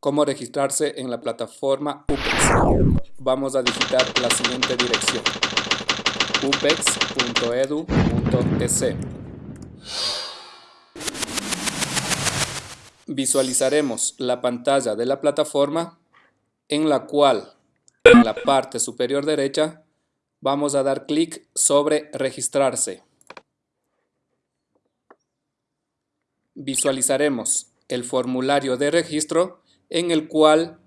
cómo registrarse en la plataforma UPEX. Vamos a digitar la siguiente dirección upex.edu.es Visualizaremos la pantalla de la plataforma en la cual en la parte superior derecha vamos a dar clic sobre registrarse. Visualizaremos el formulario de registro en el cual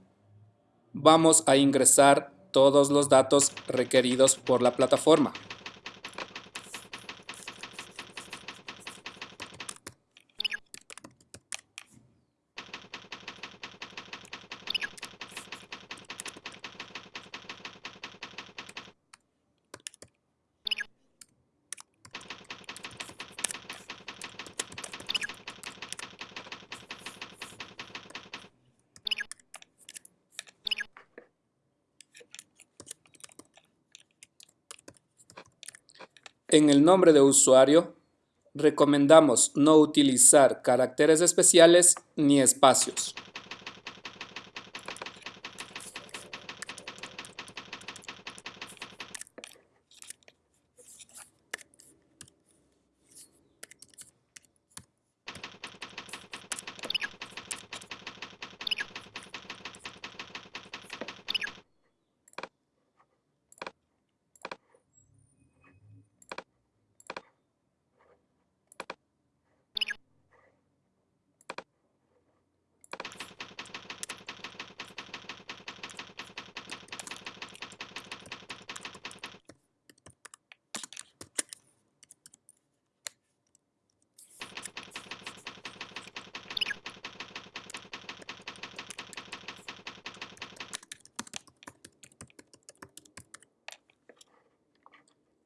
vamos a ingresar todos los datos requeridos por la plataforma. En el nombre de usuario, recomendamos no utilizar caracteres especiales ni espacios.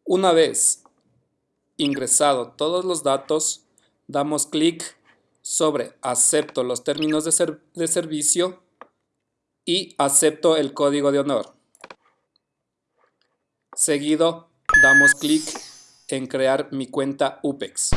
Una vez ingresado todos los datos, damos clic sobre acepto los términos de, de, servicio y acepto el código de honor. Seguido, damos clic en crear mi cuenta UPEX.